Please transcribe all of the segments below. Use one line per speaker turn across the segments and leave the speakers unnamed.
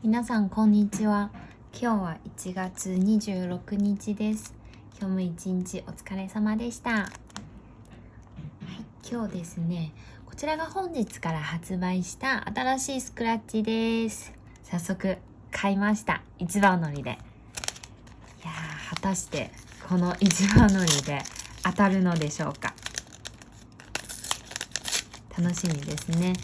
皆さんこんにちは。今日は1月26日です。今日も一日お疲れ様でした。はい今日ですねこちらが本日から発売した新しいスクラッチです。早速買いました。一番乗りで。いやー果たしてこの一番乗りで当たるのでしょうか。楽しみですね。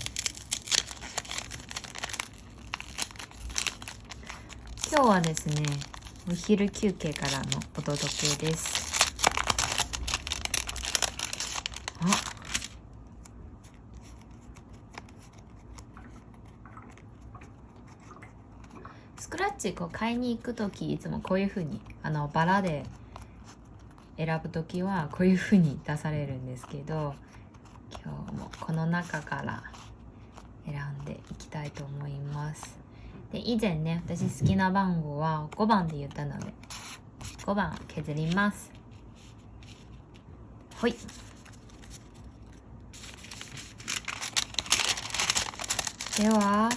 今日はですねお昼休憩からのお届けです。あ。スクラッチこう買いに行く時いつもこういう風にあのバラで選ぶ時はこういう風に出されるんですけど今日もこの中から選んでいきたいと思います。で以前ね私好きな番号は5番で言ったので5番削ります。ほい。では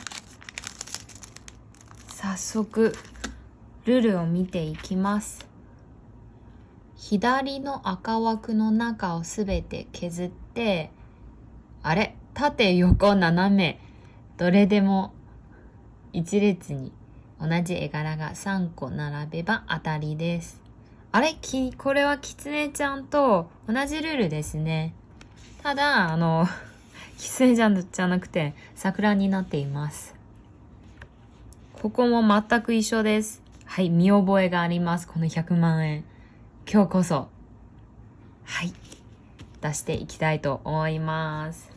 早速ルールを見ていきます。左の赤枠の中をすべて削ってあれ？縦横斜め。どれでも一列に同じ絵柄が3個並べば当たりです。あれ？きこれはキツネちゃんと同じルールですね。ただあのキツネちゃんじゃなくて桜になっています。ここも全く一緒です。はい見覚えがあります。この100万円。今日こそ。はい。出していきたいと思います。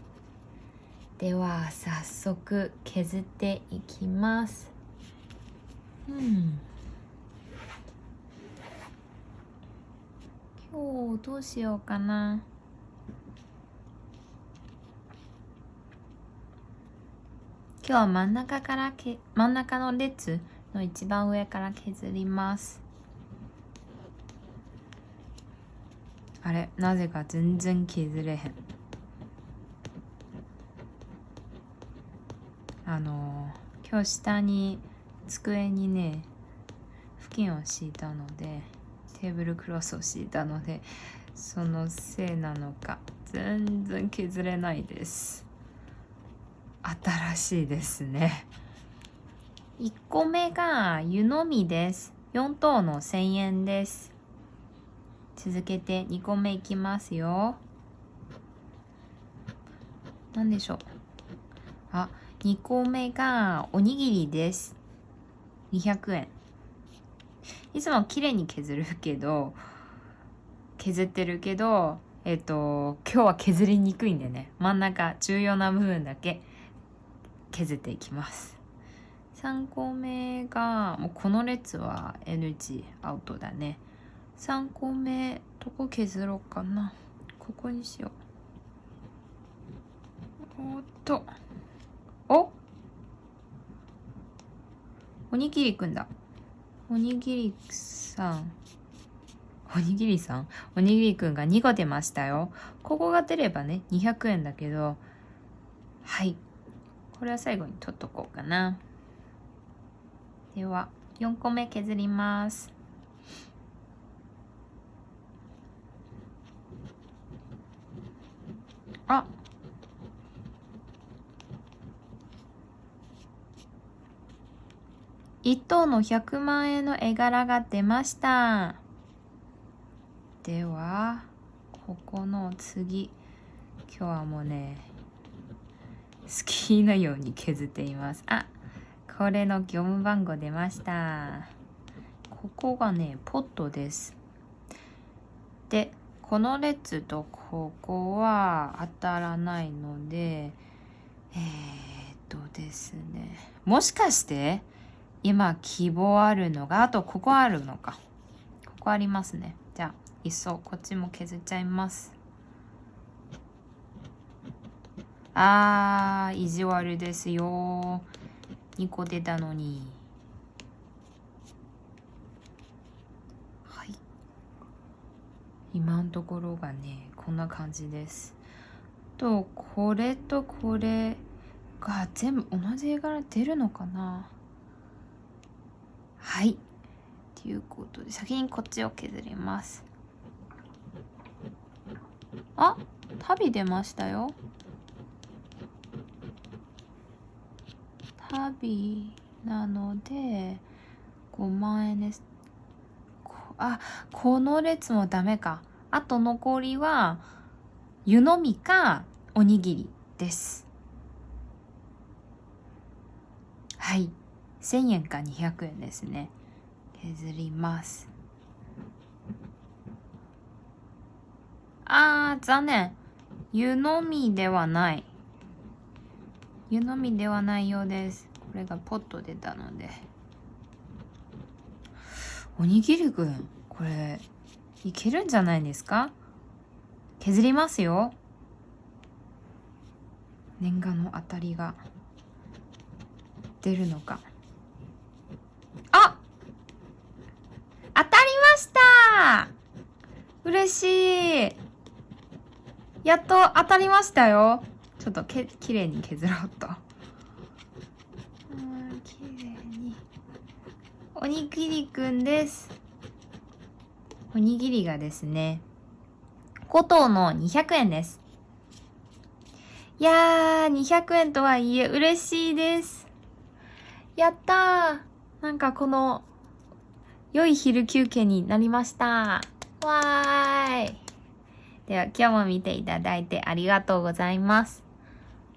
では早速削っていきます。うん。今日どうしようかな。今日は真ん中からけ真ん中の列の一番上から削ります。あれ？なぜか全然削れへん。あの今日下に机にね布巾を敷いたのでテーブルクロスを敷いたのでそのせいなのか全然削れないです。新しいですね。1個目が湯飲みです。4等の1000円です。続けて2個目いきますよ。何でしょう？あ2個目がおにぎりです。200円。いつも綺麗に削るけど削ってるけどえっと今日は削りにくいんでね。真ん中重要な部分だけ削っていきます。3個目がもうこの列は NG アウトだね。3個目どこ削ろうかな。ここにしよう。おっとおおにぎりくんだ。おにぎりさん。おにぎりさん？おにぎりくんが2個出ましたよ。ここが出ればね200円だけど。はい。これは最後に取っとこうかな。では4個目削ります。あ1等の100万円の絵柄が出ました。ではここの次。今日はもうね好きなように削っています。あこれの業務番号出ました。ここがねポットです。でこの列とここは当たらないのでえー、っとですねもしかして今希望あるのがあとここあるのか。ここありますね。じゃあいっそこっちも削っちゃいます。あー意地悪ですよ。2個出たのに。はい。今のところがねこんな感じです。とこれとこれが全部同じ絵柄出るのかな。はい。ということで、先にこっちを削ります。あ旅出ましたよ。旅なので、5万円です。あ、この列もダメか。あと残りは、湯飲みかおにぎりです。はい。1000円か200円ですね。削ります。あー、残念。湯飲みではない。湯飲みではないようです。これがポッと出たので。おにぎりくん、これ、いけるんじゃないですか？削りますよ。念願の当たりが出るのか。あ当たりました嬉しいやっと当たりましたよ。ちょっとけきれいに削ろうと。うんきれいに。おにぎりくんです。おにぎりがですね、5等の200円です。いやー、200円とはいえ嬉しいです。やったーなんかこの、良い昼休憩になりました。わーい。では今日も見ていただいてありがとうございます。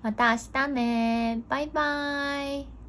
また明日ねバイバーイ。